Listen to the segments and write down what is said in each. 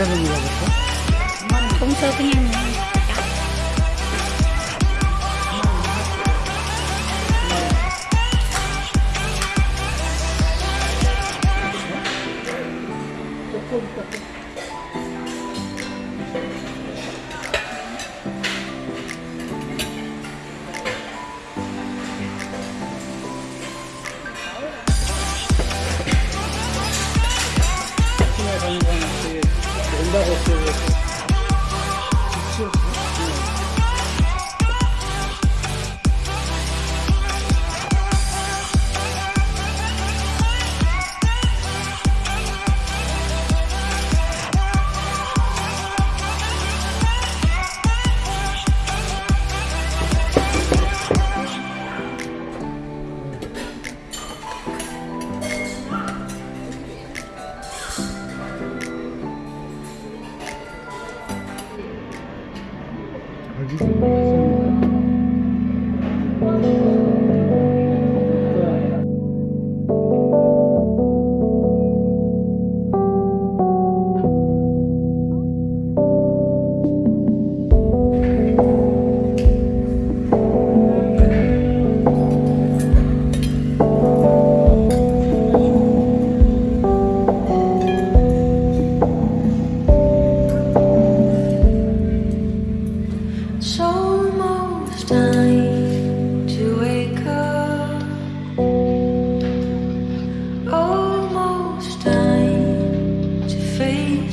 rất là nhiều mình cũng sơ cái nhanh Thank you.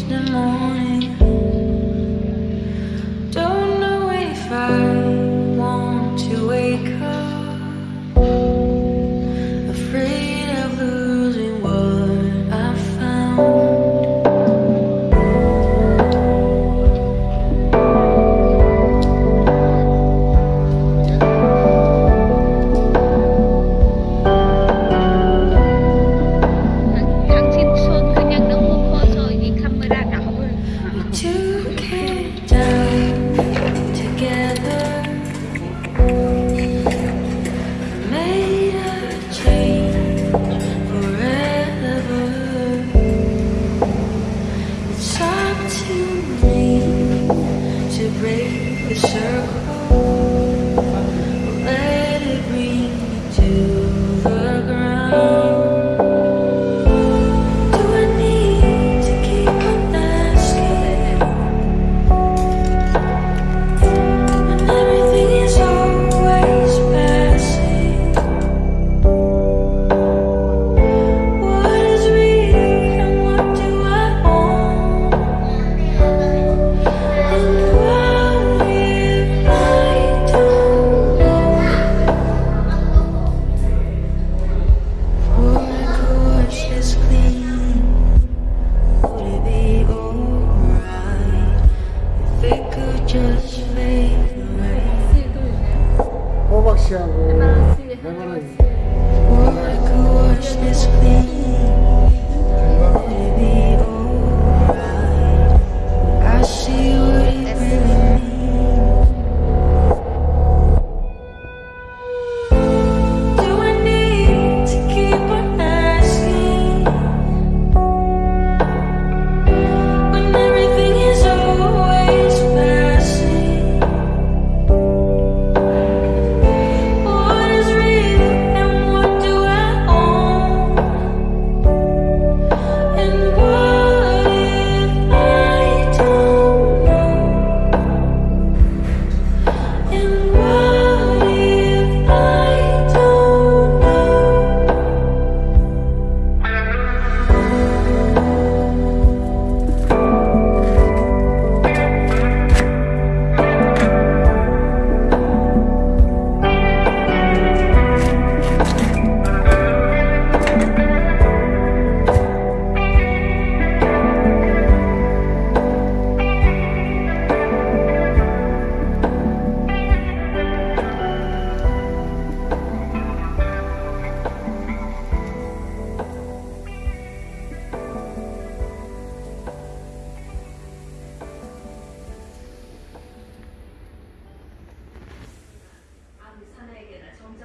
the moon. to break the circle. pictures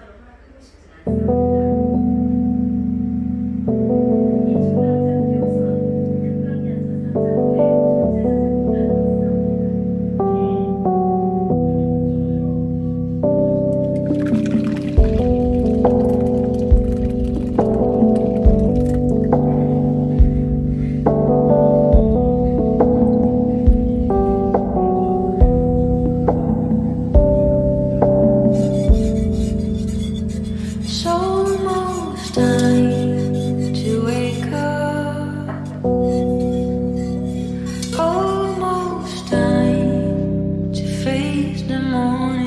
celebrar. morning.